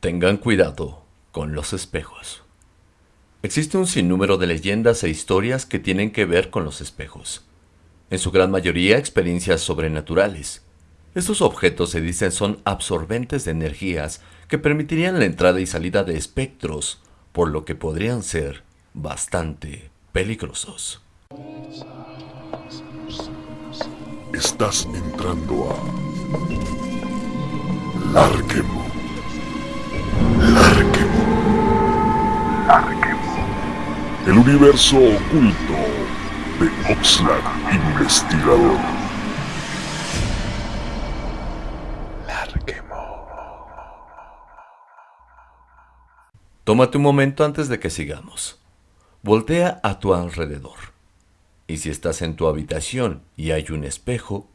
Tengan cuidado con los espejos. Existe un sinnúmero de leyendas e historias que tienen que ver con los espejos. En su gran mayoría experiencias sobrenaturales. Estos objetos se dicen son absorbentes de energías que permitirían la entrada y salida de espectros, por lo que podrían ser bastante peligrosos. Estás entrando a Larquemo. Larquemo. El universo oculto de Oxlack Investigador. Larquemo. Tómate un momento antes de que sigamos. Voltea a tu alrededor. Y si estás en tu habitación y hay un espejo,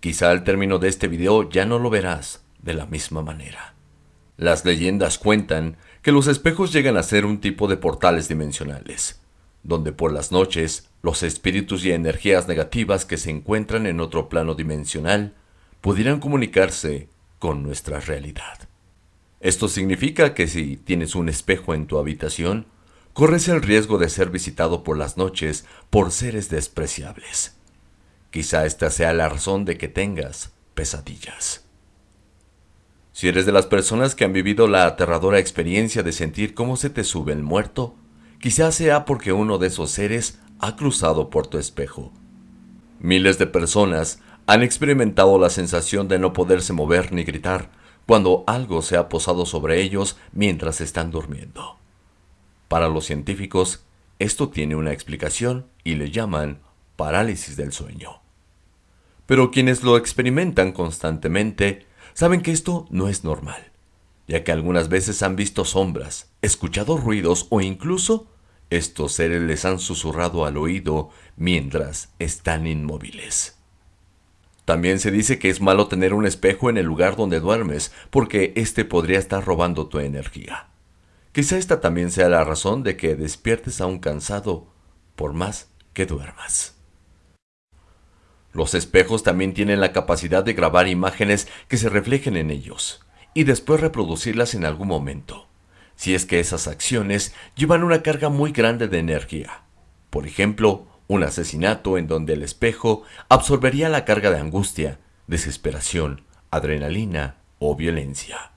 quizá al término de este video ya no lo verás de la misma manera. Las leyendas cuentan que los espejos llegan a ser un tipo de portales dimensionales, donde por las noches los espíritus y energías negativas que se encuentran en otro plano dimensional pudieran comunicarse con nuestra realidad. Esto significa que si tienes un espejo en tu habitación, corres el riesgo de ser visitado por las noches por seres despreciables. Quizá esta sea la razón de que tengas pesadillas. Si eres de las personas que han vivido la aterradora experiencia de sentir cómo se te sube el muerto, quizá sea porque uno de esos seres ha cruzado por tu espejo. Miles de personas han experimentado la sensación de no poderse mover ni gritar cuando algo se ha posado sobre ellos mientras están durmiendo. Para los científicos, esto tiene una explicación y le llaman parálisis del sueño. Pero quienes lo experimentan constantemente saben que esto no es normal, ya que algunas veces han visto sombras, escuchado ruidos o incluso estos seres les han susurrado al oído mientras están inmóviles. También se dice que es malo tener un espejo en el lugar donde duermes, porque éste podría estar robando tu energía. Quizá esta también sea la razón de que despiertes aún cansado, por más que duermas. Los espejos también tienen la capacidad de grabar imágenes que se reflejen en ellos y después reproducirlas en algún momento, si es que esas acciones llevan una carga muy grande de energía. Por ejemplo, un asesinato en donde el espejo absorbería la carga de angustia, desesperación, adrenalina o violencia.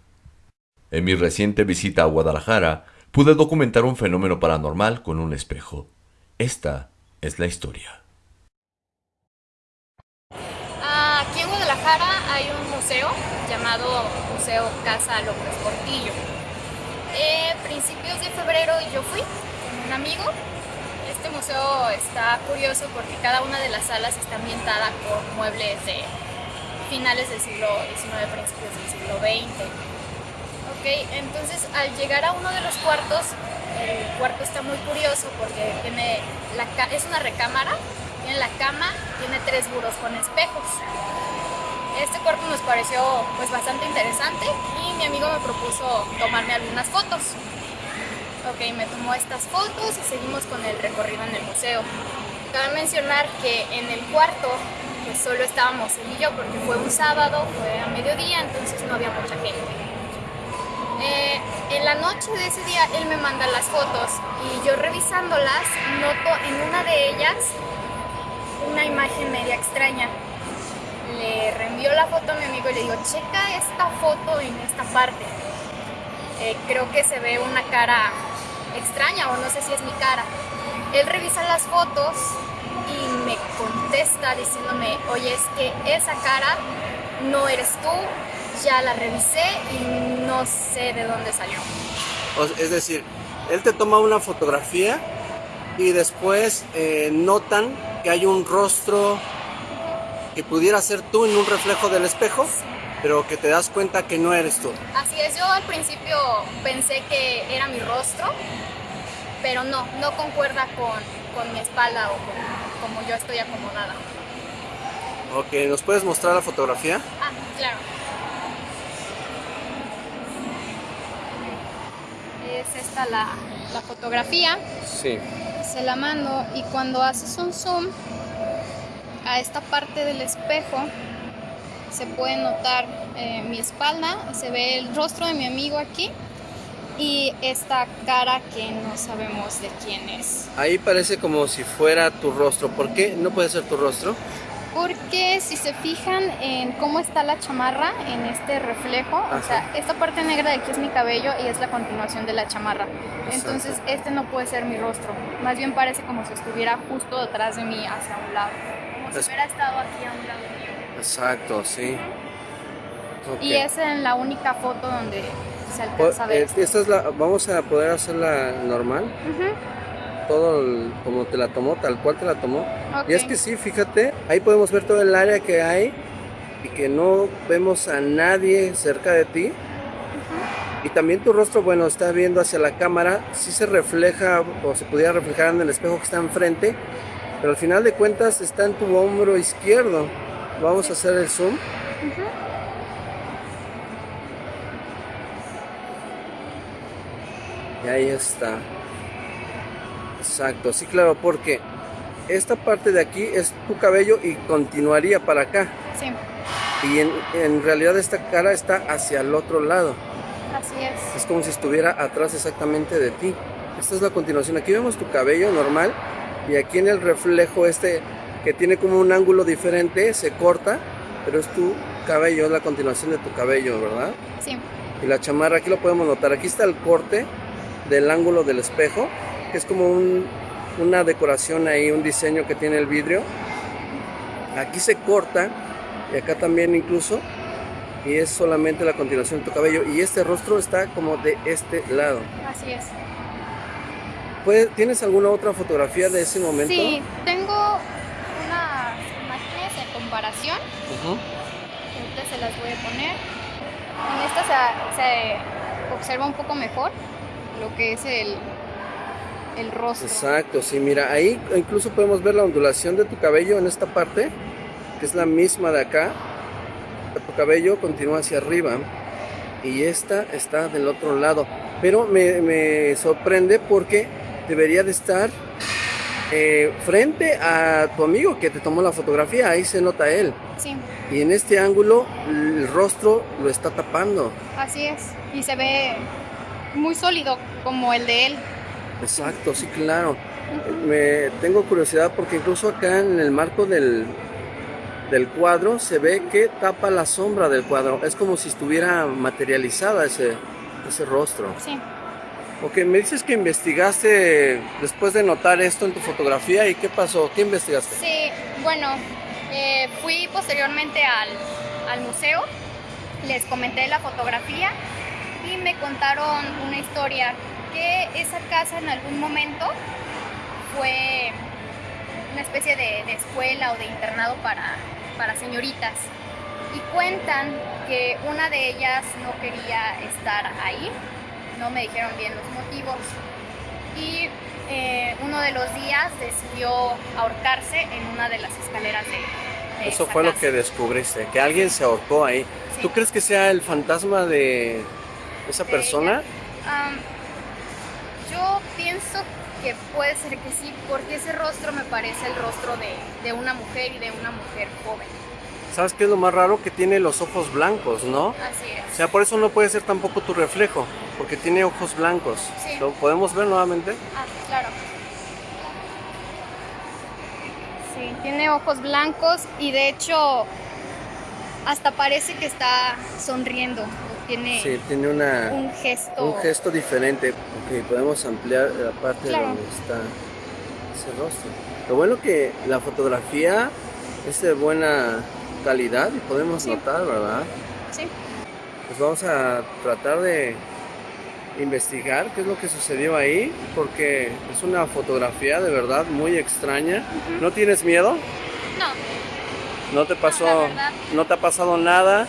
En mi reciente visita a Guadalajara, pude documentar un fenómeno paranormal con un espejo. Esta es la historia. Aquí en Guadalajara hay un museo llamado Museo Casa López Portillo. Eh, principios de febrero yo fui con un amigo. Este museo está curioso porque cada una de las salas está ambientada con muebles de finales del siglo XIX, principios del siglo XX. Ok, entonces al llegar a uno de los cuartos, el cuarto está muy curioso porque tiene la, es una recámara en la cama tiene tres burros con espejos. Este cuarto nos pareció pues bastante interesante y mi amigo me propuso tomarme algunas fotos. Ok, me tomó estas fotos y seguimos con el recorrido en el museo. Cabe mencionar que en el cuarto pues solo estábamos él y yo porque fue un sábado, fue a mediodía, entonces no había mucha gente. Eh, en la noche de ese día él me manda las fotos y yo revisándolas noto en una de ellas una imagen media extraña. Le la foto a mi amigo y le digo, checa esta foto en esta parte. Eh, creo que se ve una cara extraña o no sé si es mi cara. Él revisa las fotos y me contesta diciéndome, oye, es que esa cara no eres tú, ya la revisé y no sé de dónde salió. Es decir, él te toma una fotografía y después eh, notan que hay un rostro que pudiera ser tú en un reflejo del espejo, pero que te das cuenta que no eres tú. Así es, yo al principio pensé que era mi rostro, pero no, no concuerda con, mi espalda o con como yo estoy acomodada. Ok, ¿nos puedes mostrar la fotografía? Ah, claro. Es esta la, la fotografía. Sí se la mando y cuando haces un zoom a esta parte del espejo se puede notar eh, mi espalda, se ve el rostro de mi amigo aquí y esta cara que no sabemos de quién es. Ahí parece como si fuera tu rostro. ¿Por qué no puede ser tu rostro? Porque si se fijan en cómo está la chamarra en este reflejo, o sea, esta parte negra de aquí es mi cabello y es la continuación de la chamarra. Entonces, este no puede ser mi rostro. Más bien parece como si estuviera justo detrás de mí, hacia un lado. Si hubiera estado aquí a un lado mío. Exacto, sí. Y es en la única foto donde se alcanza a ver. Eh, esta es la, vamos a poder hacerla normal todo como te la tomó, tal cual te la tomó. Y es que sí, fíjate, ahí podemos ver todo el área que hay y que no vemos a nadie cerca de ti. Y también tu rostro, bueno, está viendo hacia la cámara, sí se refleja o se pudiera reflejar en el espejo que está enfrente, pero al final de cuentas está en tu hombro izquierdo. Vamos a hacer el zoom. Y ahí está. Exacto, sí, claro, porque esta parte de aquí es tu cabello y continuaría para acá. Sí. Y en, realidad esta cara está hacia el otro lado. Así es. Es como si estuviera atrás exactamente de ti. Esta es la continuación. Aquí vemos tu cabello normal y aquí en el reflejo este que tiene como un ángulo diferente se corta, pero es tu cabello, es la continuación de tu cabello, ¿verdad? Sí. Y la chamarra, aquí lo podemos notar. Aquí está el corte del ángulo del espejo es como una decoración ahí, un diseño que tiene el vidrio. Aquí se corta y acá también incluso y es solamente la continuación de tu cabello y este rostro está como de este lado. Así es. ¿Tienes alguna otra fotografía de ese momento? Sí, tengo unas imágenes en comparación. Ahorita se las voy a poner. En esta se observa un poco mejor lo que es el, el rostro. Exacto, sí, mira, ahí incluso podemos ver la ondulación de tu cabello en esta parte, que es la misma de acá. Tu cabello continúa hacia arriba y esta está del otro lado. Pero me, sorprende porque debería de estar eh, frente a tu amigo que te tomó la fotografía, ahí se nota él. Sí. Y en este ángulo el rostro lo está tapando. Así es, y se ve muy sólido como el de él. Exacto, sí, claro. Me tengo curiosidad porque incluso acá en el marco del, del cuadro se ve que tapa la sombra del cuadro. Es como si estuviera materializada ese, ese rostro. Sí. Ok, me dices que investigaste después de notar esto en tu fotografía y qué pasó, ¿qué investigaste? Sí, bueno, eh, fui posteriormente al, al museo, les comenté la fotografía y me contaron una historia esa casa en algún momento fue una especie de, escuela o de internado para, para señoritas. Y cuentan que una de ellas no quería estar ahí, no me dijeron bien los motivos. Y eh, uno de los días decidió ahorcarse en una de las escaleras de, Eso fue lo que descubriste, que alguien se ahorcó ahí. ¿Tú crees que sea el fantasma de esa persona? Yo pienso que puede ser que sí, porque ese rostro me parece el rostro de, una mujer y de una mujer joven. ¿Sabes qué es lo más raro? Que tiene los ojos blancos, ¿no? Así es. O sea, por eso no puede ser tampoco tu reflejo, porque tiene ojos blancos. Sí. ¿Lo podemos ver nuevamente? Ah, claro. Sí, tiene ojos blancos y de hecho hasta parece que está sonriendo tiene, sí, tiene una, un gesto. Un gesto diferente. Ok, podemos ampliar la parte donde está ese rostro. Lo bueno que la fotografía es de buena calidad y podemos notar, ¿verdad? Sí. Pues vamos a tratar de investigar qué es lo que sucedió ahí, porque es una fotografía de verdad muy extraña. ¿No tienes miedo? No. ¿No te pasó, no te ha pasado nada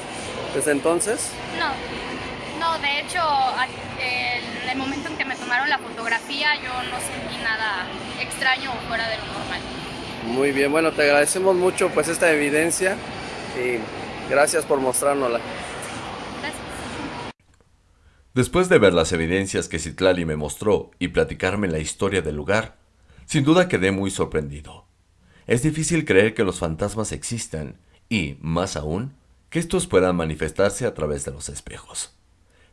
desde entonces? No, no, de hecho, en el momento en que me tomaron la fotografía yo no sentí nada extraño o fuera de lo normal. Muy bien, bueno, te agradecemos mucho pues esta evidencia gracias por mostrárnosla. Después de ver las evidencias que Citlali me mostró y platicarme la historia del lugar, sin duda quedé muy sorprendido. Es difícil creer que los fantasmas existan y, más aún, que estos puedan manifestarse a través de los espejos.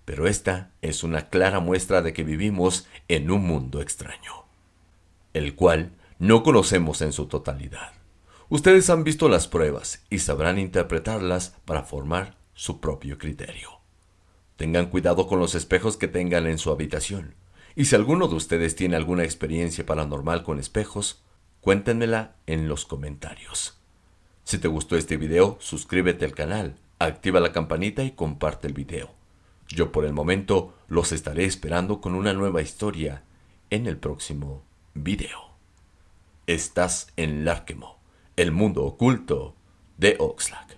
Pero esta es una clara muestra de que vivimos en un mundo extraño, el cual no conocemos en su totalidad. Ustedes han visto las pruebas y sabrán interpretarlas para formar su propio criterio. Tengan cuidado con los espejos que tengan en su habitación. Y si alguno de ustedes tiene alguna experiencia paranormal con espejos, cuéntenmela en los comentarios. Si te gustó este video, suscríbete al canal, activa la campanita y comparte el video. Yo por el momento los estaré esperando con una nueva historia en el próximo video. Estás en Larkemo, el mundo oculto de Oxlack.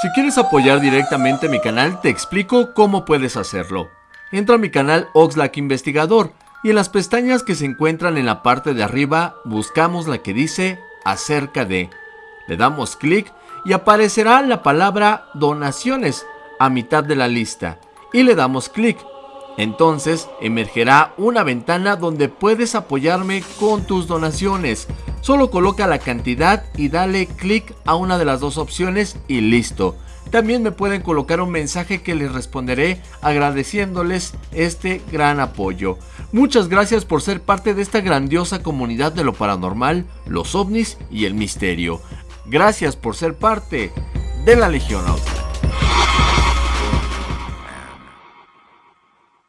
Si quieres apoyar directamente mi canal, te explico cómo puedes hacerlo. Entra a mi canal Oxlack Investigador y en las pestañas que se encuentran en la parte de arriba buscamos la que dice acerca de. Le damos clic y aparecerá la palabra donaciones a mitad de la lista y le damos clic. Entonces emergerá una ventana donde puedes apoyarme con tus donaciones. Solo coloca la cantidad y dale clic a una de las dos opciones y listo. También me pueden colocar un mensaje que les responderé agradeciéndoles este gran apoyo. Muchas gracias por ser parte de esta grandiosa comunidad de lo paranormal, los ovnis y el misterio. Gracias por ser parte de la Legión Auto.